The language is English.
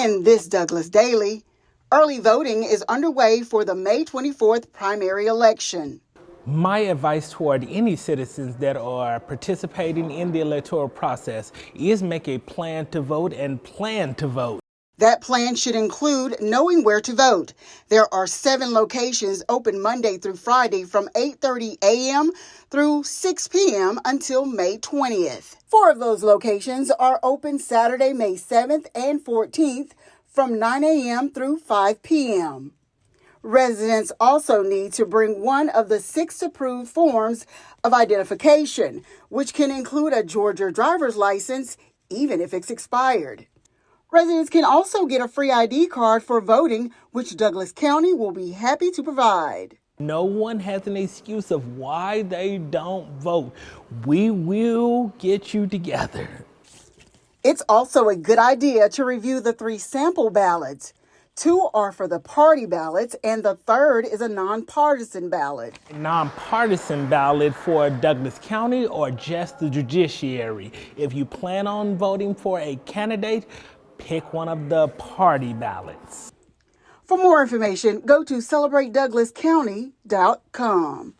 In this Douglas Daily, early voting is underway for the May 24th primary election. My advice toward any citizens that are participating in the electoral process is make a plan to vote and plan to vote. That plan should include knowing where to vote. There are seven locations open Monday through Friday from 8:30 a.m. through 6 p.m. until May 20th. Four of those locations are open Saturday, May 7th and 14th from 9 a.m. through 5 p.m. Residents also need to bring one of the six approved forms of identification, which can include a Georgia driver's license, even if it's expired. Residents can also get a free ID card for voting, which Douglas County will be happy to provide. No one has an excuse of why they don't vote. We will get you together. It's also a good idea to review the three sample ballots. Two are for the party ballots, and the third is a nonpartisan ballot. A nonpartisan ballot for Douglas County or just the judiciary. If you plan on voting for a candidate, pick one of the party ballots. For more information, go to celebratedouglascounty.com.